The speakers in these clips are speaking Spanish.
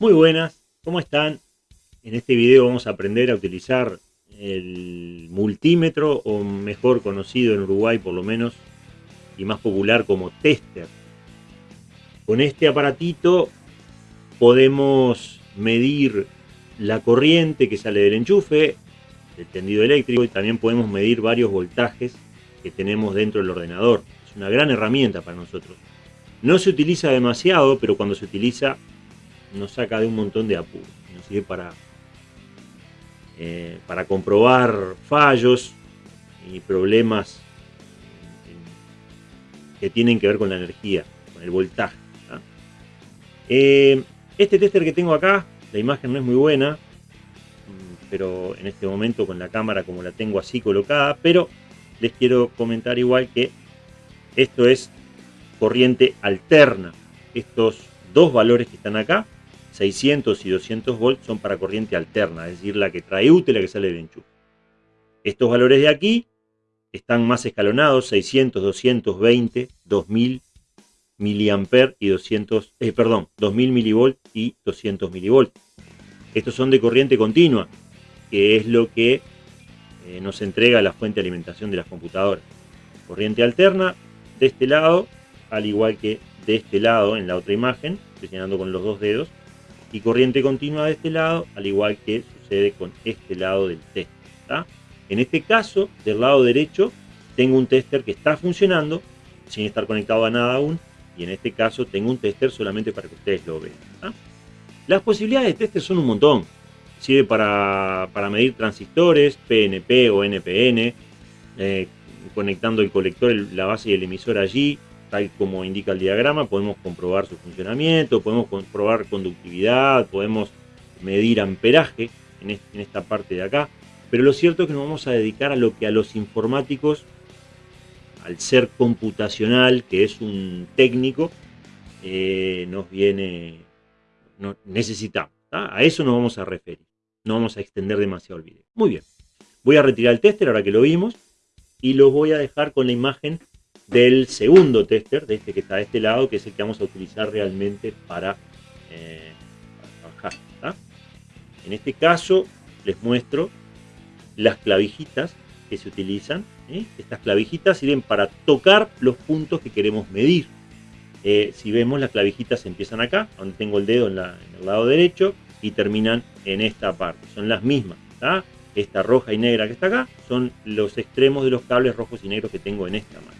Muy buenas, ¿cómo están? En este video vamos a aprender a utilizar el multímetro, o mejor conocido en Uruguay por lo menos, y más popular como tester. Con este aparatito podemos medir la corriente que sale del enchufe, del tendido eléctrico, y también podemos medir varios voltajes que tenemos dentro del ordenador. Es una gran herramienta para nosotros. No se utiliza demasiado, pero cuando se utiliza nos saca de un montón de apuros. Nos sirve para, eh, para comprobar fallos y problemas que tienen que ver con la energía, con el voltaje. Eh, este tester que tengo acá, la imagen no es muy buena, pero en este momento con la cámara como la tengo así colocada, pero les quiero comentar igual que esto es corriente alterna. Estos dos valores que están acá 600 y 200 volts son para corriente alterna, es decir, la que trae útil, la que sale del enchufe. Estos valores de aquí están más escalonados, 600, 220, 2000 miliamper y 200, eh, perdón, 2000 milivolt y 200 milivolt. Estos son de corriente continua, que es lo que eh, nos entrega la fuente de alimentación de las computadoras. Corriente alterna de este lado, al igual que de este lado en la otra imagen, señalando con los dos dedos, y corriente continua de este lado, al igual que sucede con este lado del tester. En este caso, del lado derecho, tengo un tester que está funcionando sin estar conectado a nada aún, y en este caso tengo un tester solamente para que ustedes lo vean. Las posibilidades de tester son un montón. Sirve para, medir transistores, PNP o NPN, eh, conectando el colector, la base y el emisor allí, tal como indica el diagrama, podemos comprobar su funcionamiento, podemos comprobar conductividad, podemos medir amperaje en, esta parte de acá, pero lo cierto es que nos vamos a dedicar a lo que a los informáticos, al ser computacional, que es un técnico, eh, nos viene, necesitamos. A eso nos vamos a referir, no vamos a extender demasiado el video. Muy bien, voy a retirar el tester ahora que lo vimos y lo voy a dejar con la imagen del segundo tester, de este que está de este lado, que es el que vamos a utilizar realmente para, eh, trabajar. En este caso les muestro las clavijitas que se utilizan. Estas clavijitas sirven para tocar los puntos que queremos medir. Eh, si vemos, las clavijitas empiezan acá, donde tengo el dedo en, el lado derecho, y terminan en esta parte. Son las mismas. Esta roja y negra que está acá son los extremos de los cables rojos y negros que tengo en esta mano.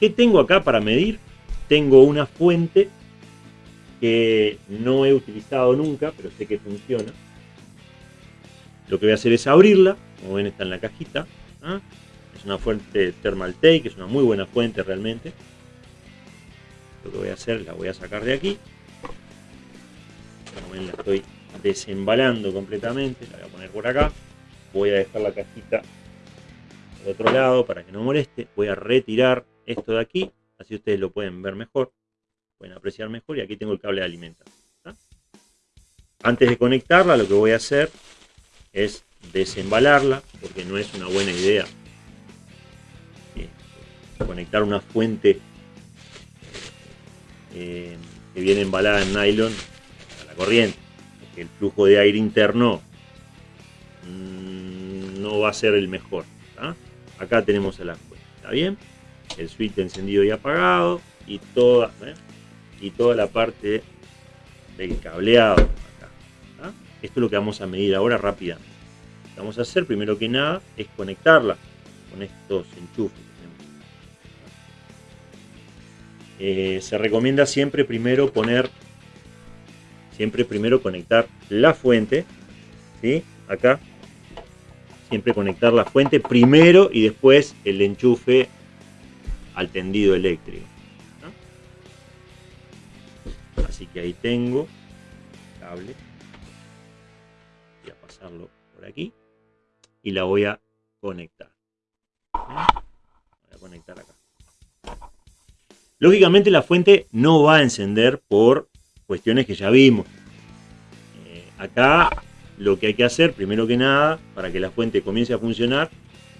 ¿Qué tengo acá para medir? Tengo una fuente que no he utilizado nunca, pero sé que funciona. Lo que voy a hacer es abrirla, como ven está en la cajita. ¿ah? Es una fuente Thermaltake, es una muy buena fuente realmente. Lo que voy a hacer, la voy a sacar de aquí. Como ven la estoy desembalando completamente, la voy a poner por acá. Voy a dejar la cajita de otro lado para que no moleste. Voy a retirar esto de aquí, así ustedes lo pueden ver mejor, pueden apreciar mejor y aquí tengo el cable de alimentación. Antes de conectarla lo que voy a hacer es desembalarla, porque no es una buena idea eh, conectar una fuente eh, que viene embalada en nylon a la corriente, porque el flujo de aire interno mm, no va a ser el mejor. Acá tenemos la fuente, ¿está bien? El switch encendido y apagado y toda, ¿eh? y toda la parte del cableado acá. Esto es lo que vamos a medir ahora rápidamente. Lo que vamos a hacer primero que nada es conectarla con estos enchufes. Eh, se recomienda siempre primero poner, siempre primero conectar la fuente, ¿sí? acá, siempre conectar la fuente primero y después el enchufe al tendido eléctrico. Así que ahí tengo el cable. Voy a pasarlo por aquí y la voy a conectar. Voy a conectar acá. Lógicamente la fuente no va a encender por cuestiones que ya vimos. Eh, acá lo que hay que hacer, primero que nada, para que la fuente comience a funcionar,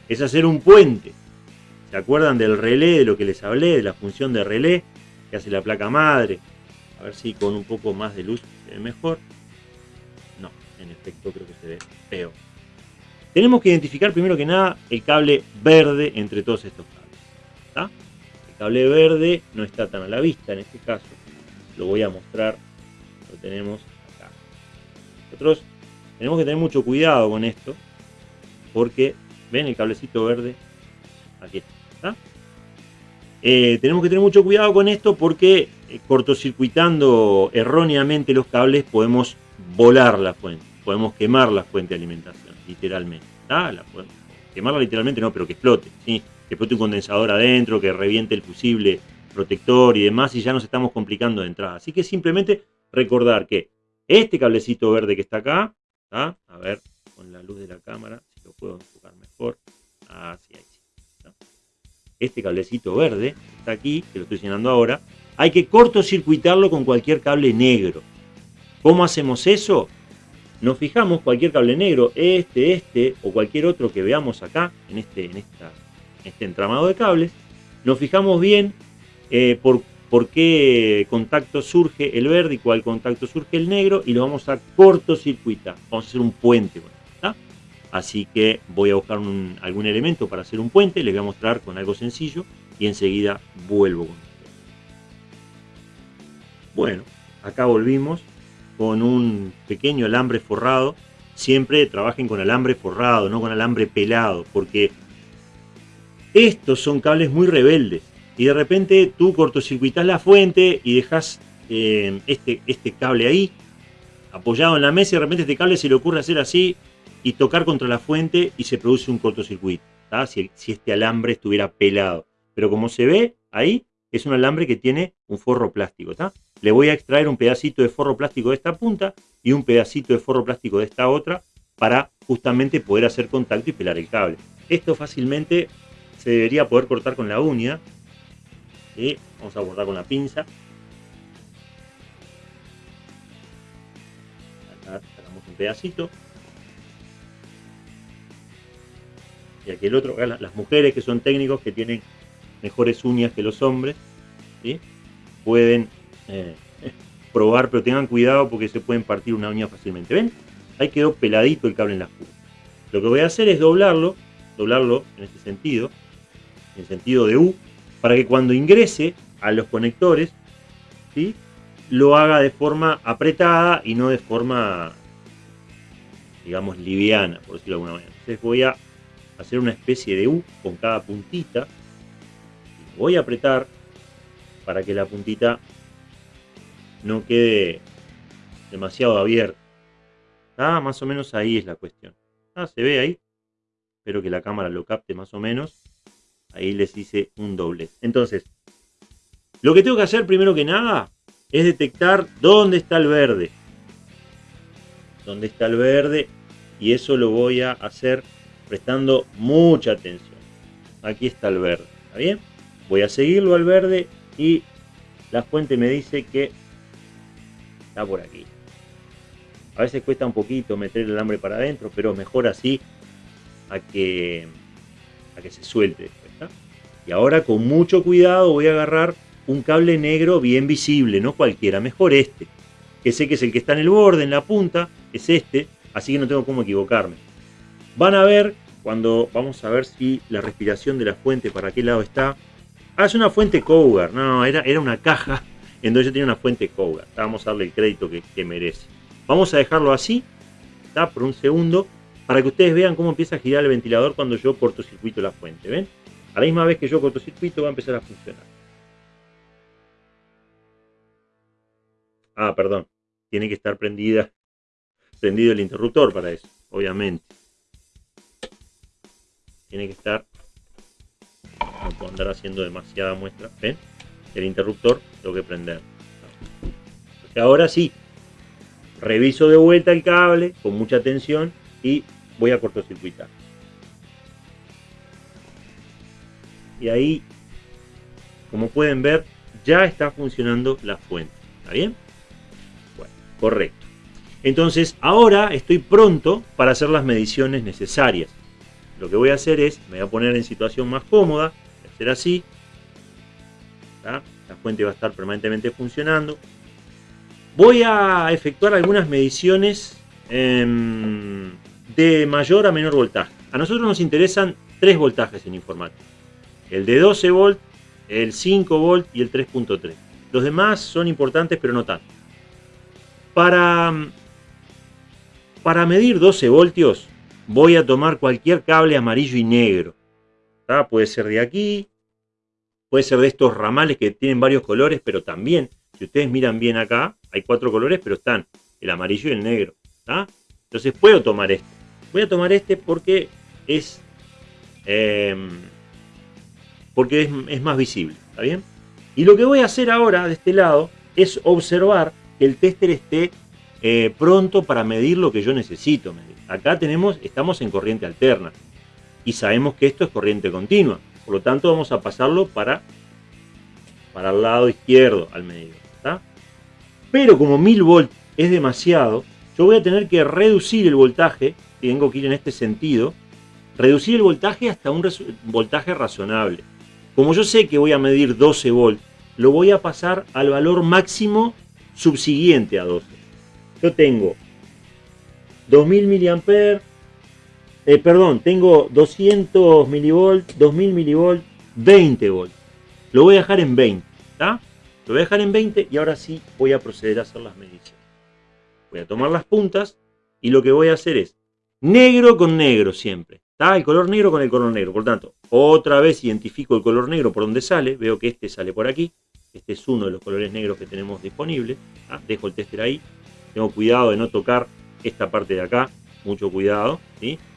es hacer un puente ¿Se acuerdan del relé, de lo que les hablé, de la función de relé que hace la placa madre? A ver si con un poco más de luz se ve mejor. No, en efecto creo que se ve peor. Tenemos que identificar primero que nada el cable verde entre todos estos cables. El cable verde no está tan a la vista en este caso. Lo voy a mostrar. Lo tenemos acá. Nosotros tenemos que tener mucho cuidado con esto. Porque, ¿ven el cablecito verde? Aquí está. Eh, tenemos que tener mucho cuidado con esto porque eh, cortocircuitando erróneamente los cables podemos volar la fuente, podemos quemar la fuente de alimentación, literalmente. La quemarla literalmente no, pero que explote, ¿sí? que explote un condensador adentro, que reviente el fusible protector y demás, y ya nos estamos complicando de entrada. Así que simplemente recordar que este cablecito verde que está acá, a ver, con la luz de la cámara, si lo puedo enfocar mejor, así, ahí este cablecito verde, está aquí, que lo estoy señalando ahora, hay que cortocircuitarlo con cualquier cable negro. ¿Cómo hacemos eso? Nos fijamos cualquier cable negro, este, este o cualquier otro que veamos acá, en este, en esta, este entramado de cables. Nos fijamos bien eh, por, por qué contacto surge el verde y cuál contacto surge el negro y lo vamos a cortocircuitar. Vamos a hacer un puente. Así que voy a buscar algún elemento para hacer un puente, les voy a mostrar con algo sencillo y enseguida vuelvo con ustedes. Bueno, acá volvimos con un pequeño alambre forrado. Siempre trabajen con alambre forrado, no con alambre pelado, porque estos son cables muy rebeldes. Y de repente tú cortocircuitas la fuente y dejas eh, este, este cable ahí, apoyado en la mesa, y de repente este cable se le ocurre hacer así, y tocar contra la fuente y se produce un cortocircuito, si, si, este alambre estuviera pelado. Pero como se ve ahí, es un alambre que tiene un forro plástico. Le voy a extraer un pedacito de forro plástico de esta punta y un pedacito de forro plástico de esta otra para justamente poder hacer contacto y pelar el cable. Esto fácilmente se debería poder cortar con la uña. y Vamos a cortar con la pinza. Sacamos un pedacito. Y aquí el otro, las mujeres que son técnicos, que tienen mejores uñas que los hombres, pueden eh, probar, pero tengan cuidado porque se pueden partir una uña fácilmente. ¿Ven? Ahí quedó peladito el cable en la punta. Lo que voy a hacer es doblarlo, doblarlo en este sentido, en el sentido de U, para que cuando ingrese a los conectores, ¿sí? lo haga de forma apretada y no de forma, digamos, liviana, por decirlo de alguna manera. Entonces voy a hacer una especie de U con cada puntita. Voy a apretar para que la puntita no quede demasiado abierta. Más o menos ahí es la cuestión. Ah, se ve ahí. Espero que la cámara lo capte más o menos. Ahí les hice un doble. Entonces, lo que tengo que hacer primero que nada es detectar dónde está el verde. Dónde está el verde. Y eso lo voy a hacer prestando mucha atención. Aquí está el verde, ¿está bien? Voy a seguirlo al verde y la fuente me dice que está por aquí. A veces cuesta un poquito meter el alambre para adentro, pero mejor así a que, a que se suelte Y ahora con mucho cuidado voy a agarrar un cable negro bien visible, no cualquiera, mejor este, que sé que es el que está en el borde, en la punta, es este, así que no tengo cómo equivocarme. Van a ver, cuando vamos a ver si la respiración de la fuente para qué lado está. Ah, es una fuente Cougar. No, era, era una caja en donde yo tenía una fuente Cougar. Vamos a darle el crédito que, merece. Vamos a dejarlo así, ¿está? por un segundo, para que ustedes vean cómo empieza a girar el ventilador cuando yo cortocircuito la fuente. ¿Ven? A la misma vez que yo cortocircuito va a empezar a funcionar. Ah, perdón. Tiene que estar prendida, prendido el interruptor para eso, obviamente tiene que estar no puedo andar haciendo demasiada muestra ¿ven? el interruptor tengo que prender ahora sí reviso de vuelta el cable con mucha atención y voy a cortocircuitar y ahí como pueden ver ya está funcionando la fuente ¿está bien? bueno, correcto entonces ahora estoy pronto para hacer las mediciones necesarias lo que voy a hacer es, me voy a poner en situación más cómoda, hacer así, la fuente va a estar permanentemente funcionando, voy a efectuar algunas mediciones em, de mayor a menor voltaje. A nosotros nos interesan tres voltajes en informática. El de 12 volt, el 5 volt y el 3.3. Los demás son importantes pero no tanto. Para, para medir 12 voltios voy a tomar cualquier cable amarillo y negro. Puede ser de aquí, puede ser de estos ramales que tienen varios colores, pero también, si ustedes miran bien acá, hay cuatro colores, pero están el amarillo y el negro. Entonces puedo tomar este. Voy a tomar este porque es, em, porque es, es más visible. ¿Está bien? Y lo que voy a hacer ahora de este lado es observar que el tester esté eh, pronto para medir lo que yo necesito medir. Acá tenemos, estamos en corriente alterna y sabemos que esto es corriente continua. Por lo tanto vamos a pasarlo para, para el lado izquierdo al medidor. Pero como 1000 volt es demasiado, yo voy a tener que reducir el voltaje, tengo que ir en este sentido, reducir el voltaje hasta un voltaje razonable. Como yo sé que voy a medir 12 volts, lo voy a pasar al valor máximo subsiguiente a 12. Yo tengo 2000 miliamperes, eh, perdón, tengo 200 milivolts, 2000 milivolts, 20 volts. Lo voy a dejar en 20, ¿está? Lo voy a dejar en 20 y ahora sí voy a proceder a hacer las mediciones. Voy a tomar las puntas y lo que voy a hacer es negro con negro siempre. ¿Está? El color negro con el color negro. Por tanto, otra vez identifico el color negro por donde sale. Veo que este sale por aquí. Este es uno de los colores negros que tenemos disponibles. Dejo el tester ahí. Tengo cuidado de no tocar esta parte de acá. Mucho cuidado.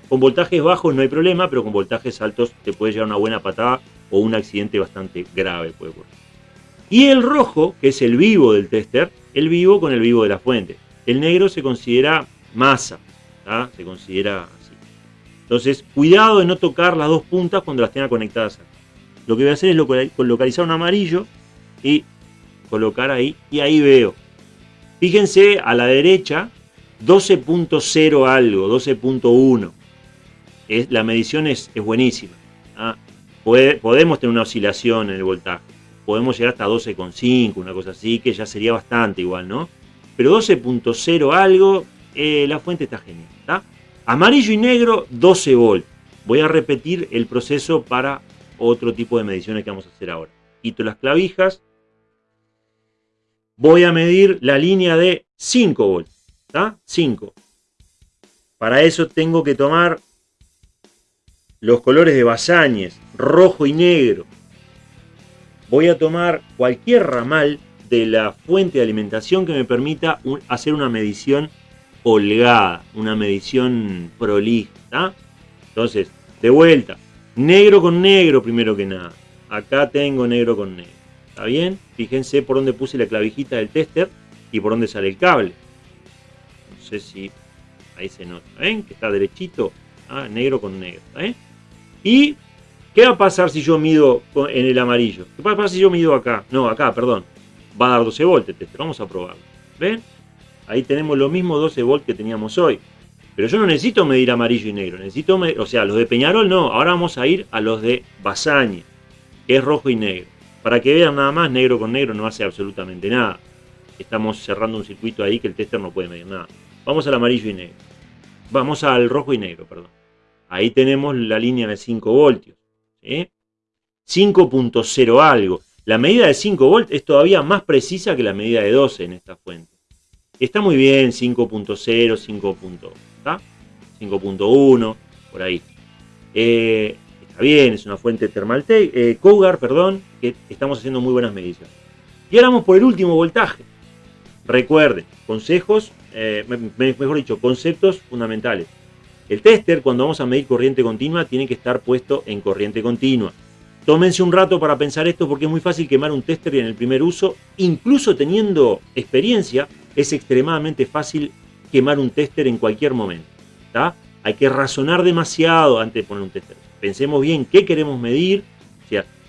Con voltajes bajos no hay problema, pero con voltajes altos te puede llevar una buena patada o un accidente bastante grave puede. Y el rojo, que es el vivo del tester, el vivo con el vivo de la fuente. El negro se considera masa, se considera así. Entonces, cuidado de no tocar las dos puntas cuando las tenga conectadas. Lo que voy a hacer es localizar un amarillo y colocar ahí, y ahí veo. Fíjense a la derecha, 12.0 algo, 12.1. La medición es, buenísima. ¿ah? podemos tener una oscilación en el voltaje. Podemos llegar hasta 12.5, una cosa así, que ya sería bastante igual, ¿no? Pero 12.0 algo, eh, la fuente está genial. Amarillo y negro, 12 volt. Voy a repetir el proceso para otro tipo de mediciones que vamos a hacer ahora. Quito las clavijas, voy a medir la línea de 5 volts. ¿Está? 5. Para eso tengo que tomar los colores de Basáñez, rojo y negro. Voy a tomar cualquier ramal de la fuente de alimentación que me permita hacer una medición holgada, una medición prolija. Entonces, de vuelta, negro con negro primero que nada. Acá tengo negro con negro. ¿Está bien? Fíjense por dónde puse la clavijita del tester y por dónde sale el cable. No sé si ahí se nota. ¿Ven? Que está derechito. Ah, negro con negro. ¿Y qué va a pasar si yo mido en el amarillo? ¿Qué va a pasar si yo mido acá? No, acá, perdón. Va a dar 12 volts el tester. Vamos a probarlo. ¿Ven? Ahí tenemos lo mismo 12 volts que teníamos hoy. Pero yo no necesito medir amarillo y negro. Necesito o sea, los de Peñarol no. Ahora vamos a ir a los de Basaña, que es rojo y negro. Para que vean nada más, negro con negro no hace absolutamente nada. Estamos cerrando un circuito ahí que el tester no puede medir nada. Vamos al amarillo y negro. Vamos al rojo y negro, perdón. Ahí tenemos la línea de 5 voltios. 5.0 algo. La medida de 5 volts es todavía más precisa que la medida de 12 en esta fuente. Está muy bien 5.0, 5.1, por ahí. Eh, bien, es una fuente termal eh, Cougar, perdón, que estamos haciendo muy buenas mediciones. Y ahora vamos por el último voltaje. Recuerden, consejos, eh, mejor dicho, conceptos fundamentales. El tester, cuando vamos a medir corriente continua, tiene que estar puesto en corriente continua. Tómense un rato para pensar esto porque es muy fácil quemar un tester en el primer uso. Incluso teniendo experiencia, es extremadamente fácil quemar un tester en cualquier momento. Hay que razonar demasiado antes de poner un tester pensemos bien qué queremos medir,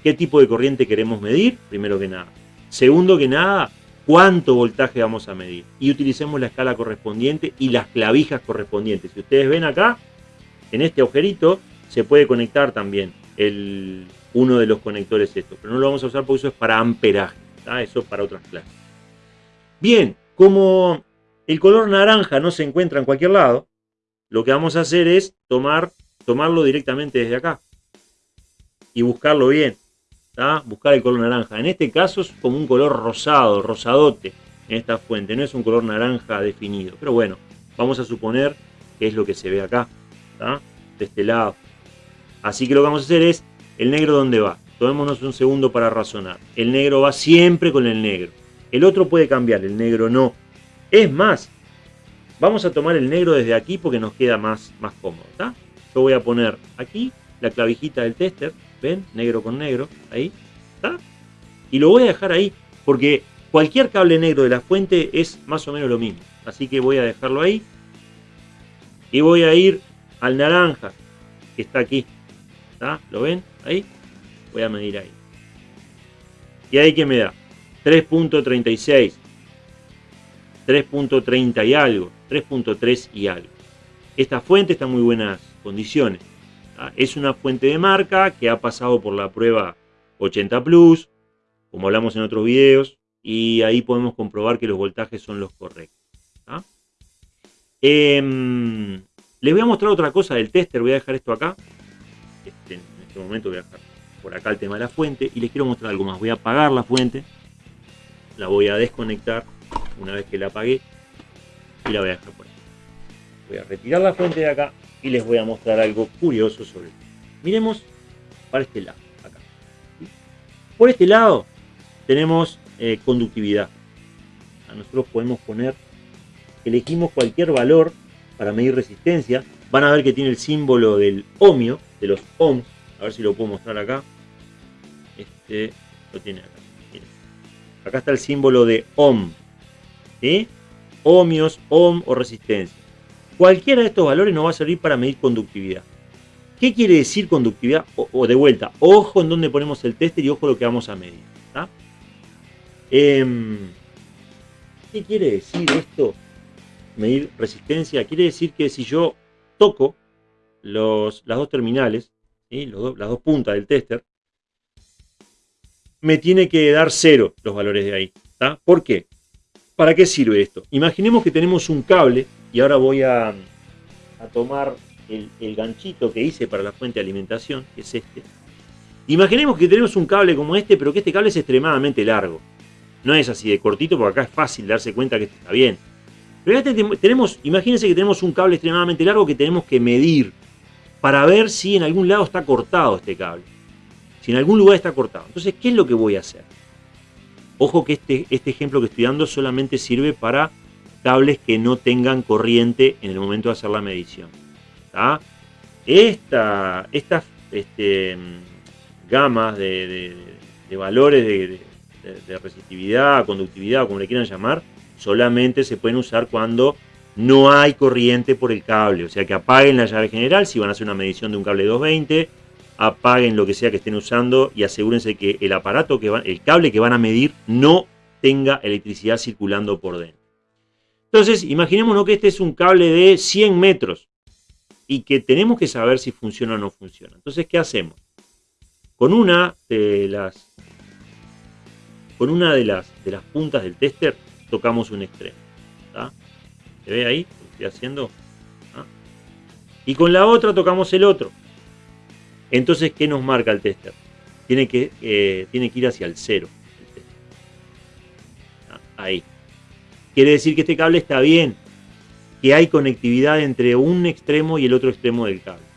qué tipo de corriente queremos medir, primero que nada. Segundo que nada, cuánto voltaje vamos a medir. Y utilicemos la escala correspondiente y las clavijas correspondientes. Si ustedes ven acá, en este agujerito, se puede conectar también el, uno de los conectores estos. Pero no lo vamos a usar porque eso es para amperaje. Eso es para otras clases. Bien, Como el color naranja no se encuentra en cualquier lado, lo que vamos a hacer es tomar, tomarlo directamente desde acá y buscarlo bien. Buscar el color naranja. En este caso es como un color rosado, rosadote en esta fuente. No es un color naranja definido. Pero bueno, vamos a suponer que es lo que se ve acá. De este lado. Así que lo que vamos a hacer es, ¿el negro dónde va? Tomémonos un segundo para razonar. El negro va siempre con el negro. El otro puede cambiar, el negro no. Es más, vamos a tomar el negro desde aquí porque nos queda más, más cómodo. Yo voy a poner aquí la clavijita del tester ¿Ven? Negro con negro. Ahí. ¿Está? Y lo voy a dejar ahí. Porque cualquier cable negro de la fuente es más o menos lo mismo. Así que voy a dejarlo ahí. Y voy a ir al naranja. Que está aquí. ¿Está? ¿Lo ven? Ahí. Voy a medir ahí. Y ahí que me da. 3.36. 3.30 y algo. 3.3 y algo. Esta fuente está en muy buenas condiciones. Ah, es una fuente de marca que ha pasado por la prueba 80 Plus, como hablamos en otros videos, y ahí podemos comprobar que los voltajes son los correctos. Em, les voy a mostrar otra cosa del tester, voy a dejar esto acá. Este, en este momento voy a dejar por acá el tema de la fuente y les quiero mostrar algo más. Voy a apagar la fuente, la voy a desconectar una vez que la apagué y la voy a dejar por ahí. Voy a retirar la fuente de acá y les voy a mostrar algo curioso sobre. Miremos para este lado, acá. Por este lado tenemos eh, conductividad. nosotros podemos poner, elegimos cualquier valor para medir resistencia. Van a ver que tiene el símbolo del ohmio, de los ohms. A ver si lo puedo mostrar acá. Este lo tiene acá. Acá está el símbolo de ohm. Ohmios, ohm o resistencia. Cualquiera de estos valores nos va a servir para medir conductividad. ¿Qué quiere decir conductividad? O, de vuelta, ojo en donde ponemos el tester y ojo lo que vamos a medir. Em, ¿Qué quiere decir esto? Medir resistencia. Quiere decir que si yo toco las dos terminales, las dos puntas del tester, me tiene que dar cero los valores de ahí. ¿Por qué? ¿Para qué sirve esto? Imaginemos que tenemos un cable y ahora voy a, tomar el, ganchito que hice para la fuente de alimentación, que es este. Imaginemos que tenemos un cable como este, pero que este cable es extremadamente largo. No es así de cortito, porque acá es fácil darse cuenta que está bien. Pero tenemos, imagínense que tenemos un cable extremadamente largo que tenemos que medir para ver si en algún lado está cortado este cable. Si en algún lugar está cortado. Entonces, ¿qué es lo que voy a hacer? Ojo que este, este ejemplo que estoy dando solamente sirve para cables que no tengan corriente en el momento de hacer la medición. Esta, estas este, gamas de, valores de, resistividad, conductividad, como le quieran llamar, solamente se pueden usar cuando no hay corriente por el cable. O sea que apaguen la llave general si van a hacer una medición de un cable 220, apaguen lo que sea que estén usando y asegúrense que el aparato que van, el cable que van a medir no tenga electricidad circulando por dentro. Entonces, imaginémonos que este es un cable de 100 metros y que tenemos que saber si funciona o no funciona. Entonces, ¿qué hacemos? Con una de las, con una de las, de las puntas del tester tocamos un extremo. ¿Se ve ahí? Lo estoy haciendo. ¿Ah? Y con la otra tocamos el otro. Entonces, ¿qué nos marca el tester? Tiene que, eh, tiene que ir hacia el cero. Ahí. Quiere decir que este cable está bien, que hay conectividad entre un extremo y el otro extremo del cable.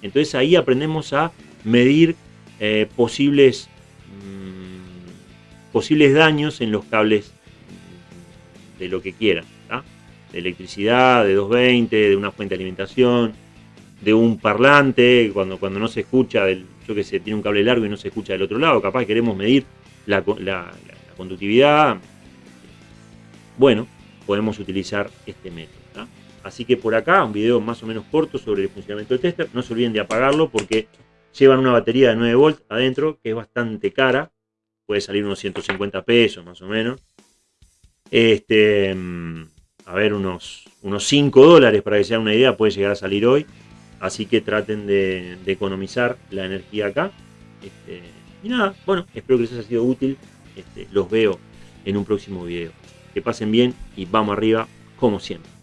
Entonces ahí aprendemos a medir eh, posibles, mm, posibles daños en los cables de lo que quieran. De electricidad, de 220, de una fuente de alimentación, de un parlante, cuando, cuando no se escucha, yo que sé, tiene un cable largo y no se escucha del otro lado, capaz queremos medir la conductividad, bueno, podemos utilizar este método. Así que por acá, un video más o menos corto sobre el funcionamiento del tester. No se olviden de apagarlo porque llevan una batería de 9 volts adentro, que es bastante cara. Puede salir unos 150 pesos más o menos. Este, mm, a ver, unos, unos 5 dólares para que sea una idea, puede llegar a salir hoy. Así que traten de, economizar la energía acá. Este, y nada, bueno, espero que les haya sido útil. Este, los veo en un próximo video. que pasen bien y vamos arriba como siempre.